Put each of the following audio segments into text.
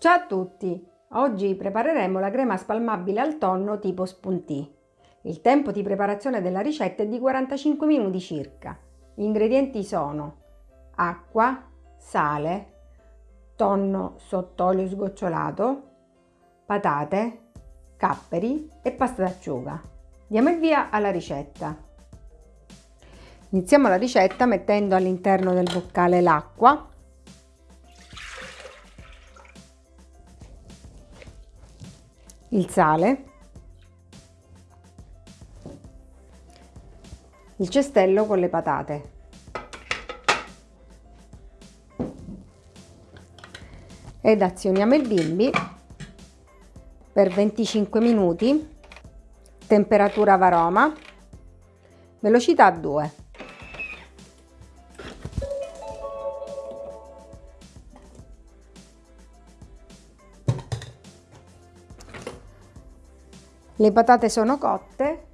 Ciao a tutti! Oggi prepareremo la crema spalmabile al tonno tipo spuntì. Il tempo di preparazione della ricetta è di 45 minuti circa. Gli ingredienti sono acqua, sale, tonno sott'olio sgocciolato, patate, capperi e pasta d'acciuga. Diamo il via alla ricetta. Iniziamo la ricetta mettendo all'interno del boccale l'acqua il sale, il cestello con le patate. Ed azioniamo il bimbi per 25 minuti, temperatura varoma, velocità 2. Le patate sono cotte,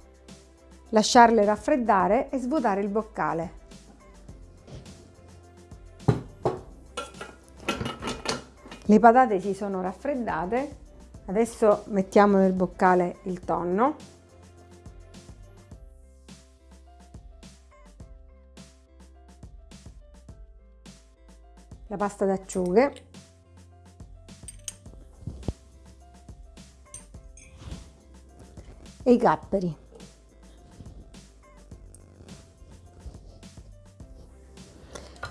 lasciarle raffreddare e svuotare il boccale. Le patate si sono raffreddate, adesso mettiamo nel boccale il tonno. La pasta d'acciughe e i capperi.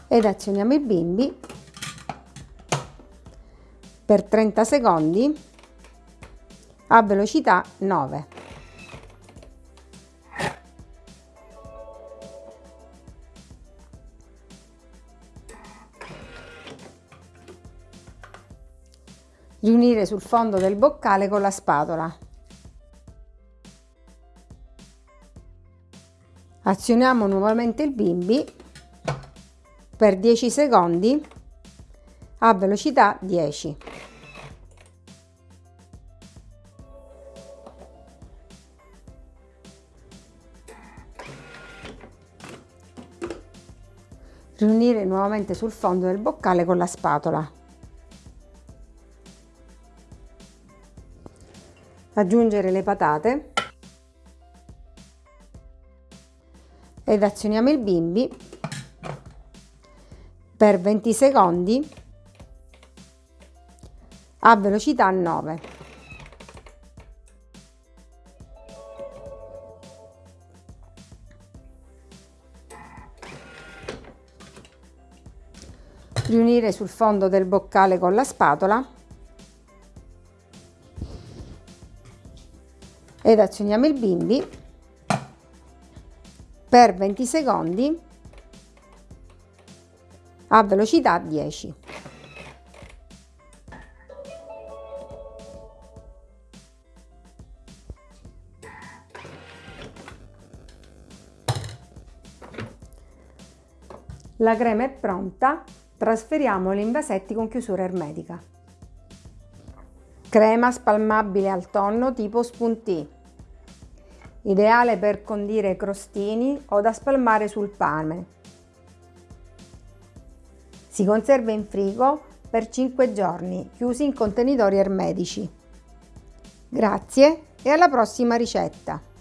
Ed azioniamo il bimbi per 30 secondi a velocità 9. Riunire sul fondo del boccale con la spatola. Azioniamo nuovamente il bimbi per 10 secondi a velocità 10. Riunire nuovamente sul fondo del boccale con la spatola. Aggiungere le patate ed azioniamo il bimbi. Per 20 secondi. A velocità 9. Riunire sul fondo del boccale con la spatola. Ed azioniamo il bimbi per 20 secondi a velocità 10. La crema è pronta, trasferiamo in vasetti con chiusura ermetica. Crema spalmabile al tonno tipo spuntì ideale per condire crostini o da spalmare sul pane. Si conserva in frigo per 5 giorni, chiusi in contenitori ermetici. Grazie e alla prossima ricetta!